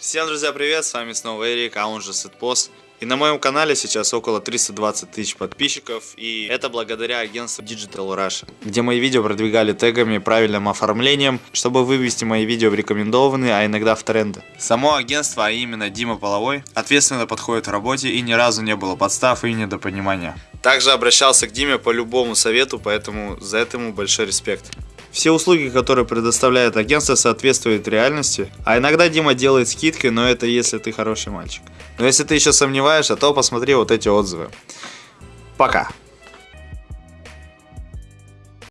Всем, друзья, привет, с вами снова Эрик, а он же Сетпос. И на моем канале сейчас около 320 тысяч подписчиков, и это благодаря агентству Digital Russia, где мои видео продвигали тегами, правильным оформлением, чтобы вывести мои видео в рекомендованные, а иногда в тренды. Само агентство, а именно Дима Половой, ответственно подходит в работе и ни разу не было подстав и недопонимания. Также обращался к Диме по любому совету, поэтому за это ему большой респект. Все услуги, которые предоставляет агентство, соответствуют реальности. А иногда Дима делает скидки, но это если ты хороший мальчик. Но если ты еще сомневаешься, то посмотри вот эти отзывы. Пока.